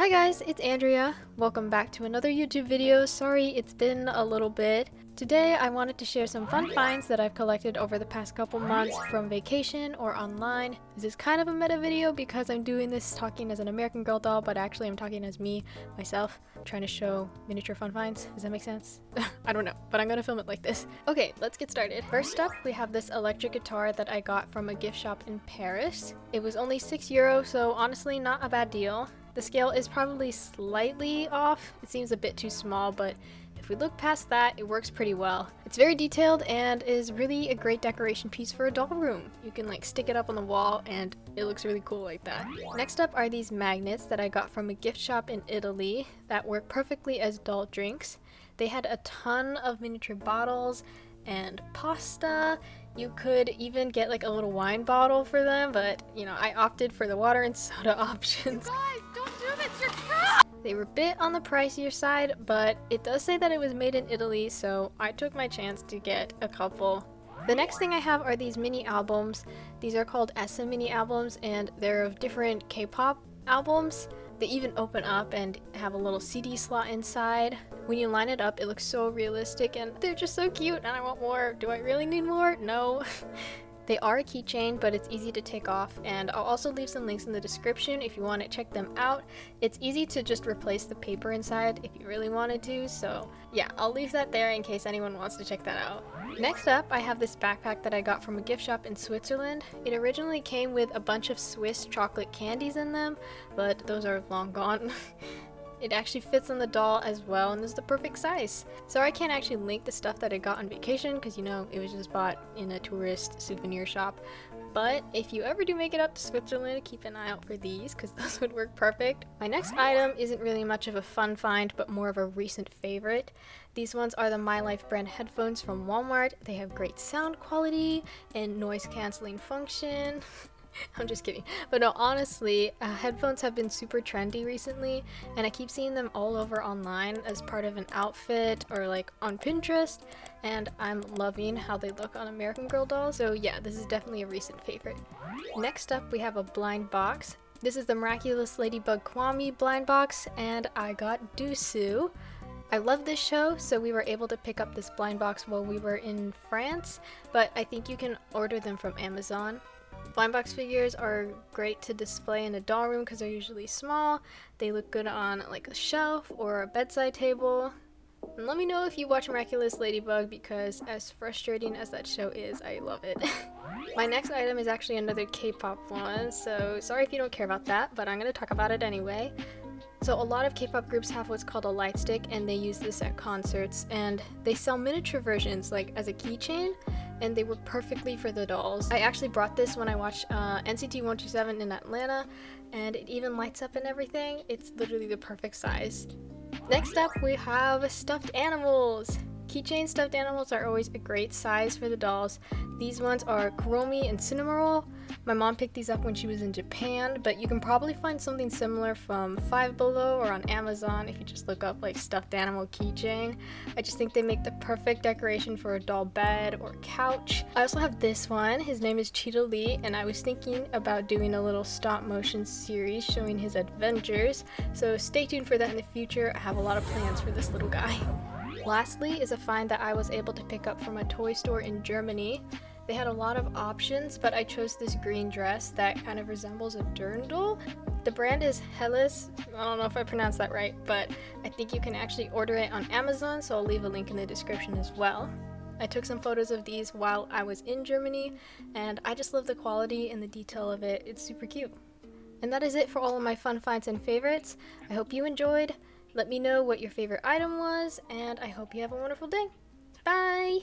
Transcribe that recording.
Hi guys, it's Andrea. Welcome back to another YouTube video. Sorry it's been a little bit. Today I wanted to share some fun finds that I've collected over the past couple months from vacation or online. This is kind of a meta video because I'm doing this talking as an American Girl doll, but actually I'm talking as me, myself, trying to show miniature fun finds. Does that make sense? I don't know, but I'm gonna film it like this. Okay, let's get started. First up, we have this electric guitar that I got from a gift shop in Paris. It was only 6 euro, so honestly not a bad deal. The scale is probably slightly off. It seems a bit too small, but if we look past that, it works pretty well. It's very detailed and is really a great decoration piece for a doll room. You can like stick it up on the wall and it looks really cool like that. Next up are these magnets that I got from a gift shop in Italy that work perfectly as doll drinks. They had a ton of miniature bottles and pasta. You could even get like a little wine bottle for them, but you know, I opted for the water and soda options. They were a bit on the pricier side, but it does say that it was made in Italy, so I took my chance to get a couple. The next thing I have are these mini albums. These are called Essa mini albums, and they're of different K-pop albums. They even open up and have a little CD slot inside. When you line it up, it looks so realistic and they're just so cute and I want more. Do I really need more? No. They are a keychain, but it's easy to take off, and I'll also leave some links in the description if you want to check them out. It's easy to just replace the paper inside if you really wanted to, so yeah, I'll leave that there in case anyone wants to check that out. Next up, I have this backpack that I got from a gift shop in Switzerland. It originally came with a bunch of Swiss chocolate candies in them, but those are long gone. It actually fits on the doll as well and is the perfect size. So I can't actually link the stuff that I got on vacation because you know it was just bought in a tourist souvenir shop. But if you ever do make it up to Switzerland, keep an eye out for these because those would work perfect. My next item isn't really much of a fun find but more of a recent favorite. These ones are the My Life brand headphones from Walmart. They have great sound quality and noise cancelling function. I'm just kidding. But no, honestly, uh, headphones have been super trendy recently, and I keep seeing them all over online as part of an outfit or like on Pinterest, and I'm loving how they look on American Girl dolls. So yeah, this is definitely a recent favorite. Next up, we have a blind box. This is the Miraculous Ladybug Kwami blind box, and I got Duusu. I love this show, so we were able to pick up this blind box while we were in France, but I think you can order them from Amazon. Blind box figures are great to display in a doll room because they're usually small. They look good on like a shelf or a bedside table. And let me know if you watch Miraculous Ladybug because as frustrating as that show is, I love it. My next item is actually another K-pop one, so sorry if you don't care about that, but I'm going to talk about it anyway. So a lot of K-pop groups have what's called a light stick and they use this at concerts and they sell miniature versions like as a keychain and they were perfectly for the dolls. I actually brought this when I watched uh, NCT 127 in Atlanta and it even lights up and everything. It's literally the perfect size. Next up we have stuffed animals. Keychain stuffed animals are always a great size for the dolls. These ones are Kuromi and Cinnamoroll. My mom picked these up when she was in Japan, but you can probably find something similar from Five Below or on Amazon if you just look up like stuffed animal keychain. I just think they make the perfect decoration for a doll bed or couch. I also have this one. His name is Cheetah Lee, and I was thinking about doing a little stop motion series showing his adventures, so stay tuned for that in the future. I have a lot of plans for this little guy. Lastly is a find that I was able to pick up from a toy store in Germany. They had a lot of options, but I chose this green dress that kind of resembles a dirndl. The brand is Heless. I don't know if I pronounced that right, but I think you can actually order it on Amazon, so I'll leave a link in the description as well. I took some photos of these while I was in Germany, and I just love the quality and the detail of it. It's super cute. And that is it for all of my fun finds and favorites. I hope you enjoyed. Let me know what your favorite item was, and I hope you have a wonderful day. Bye!